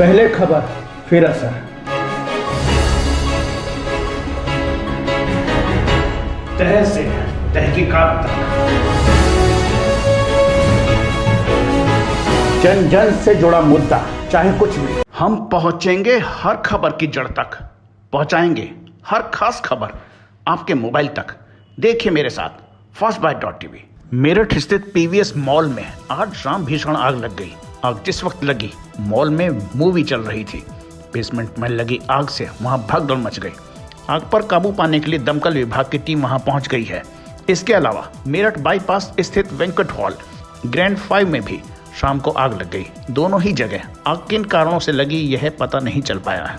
पहले खबर फिर असर। तह से तहकीकात तक। जन जन से जुड़ा मुद्दा चाहे कुछ भी। हम पहुँचेंगे हर खबर की जड़ तक। पहुंचाएँगे हर खास खबर आपके मोबाइल तक। देखिए मेरे साथ first byte dot TV Meerut स्थित पीवीएस मॉल में आज शाम भीषण आग लग गई। आग जिस वक्त लगी, मॉल में मूवी चल रही थी। बेसमेंट में लगी आग से वहाँ भगदड़ मच गई। आग पर काबू पाने के लिए दमकल विभाग की टीम वहाँ पहुँच गई है। इसके अलावा मेरठ बाईपास स्थित वेंकट हॉल ग्रैंड फाइव में भी शाम को आग लग गई। दोनों ही जगह आग किन कारणों से लगी, यह पता नहीं चल पाया है।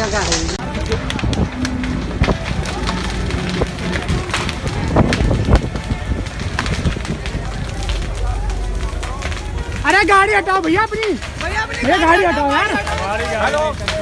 हाँ गा रही है। अरे गाड़ी हटाओ भैया अपनी। ये गाड़ी हटाओ यार।